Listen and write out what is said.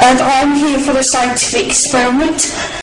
and I'm here for the scientific experiment